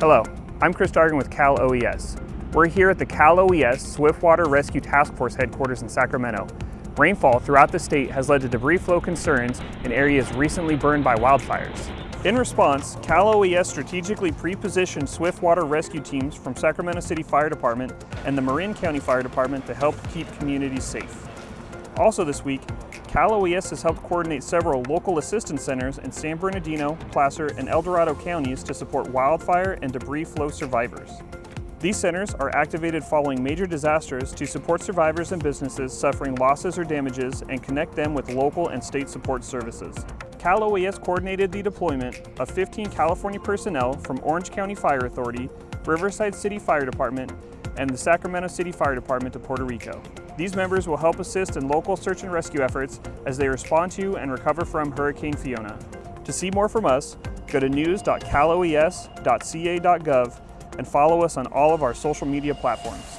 Hello, I'm Chris Dargan with Cal OES. We're here at the Cal OES Swiftwater Rescue Task Force headquarters in Sacramento. Rainfall throughout the state has led to debris flow concerns in areas recently burned by wildfires. In response, Cal OES strategically pre-positioned swiftwater rescue teams from Sacramento City Fire Department and the Marin County Fire Department to help keep communities safe. Also this week, Cal OES has helped coordinate several local assistance centers in San Bernardino, Placer, and El Dorado counties to support wildfire and debris flow survivors. These centers are activated following major disasters to support survivors and businesses suffering losses or damages and connect them with local and state support services. Cal OES coordinated the deployment of 15 California personnel from Orange County Fire Authority, Riverside City Fire Department, and the Sacramento City Fire Department to Puerto Rico. These members will help assist in local search and rescue efforts as they respond to and recover from Hurricane Fiona. To see more from us, go to news.caloes.ca.gov and follow us on all of our social media platforms.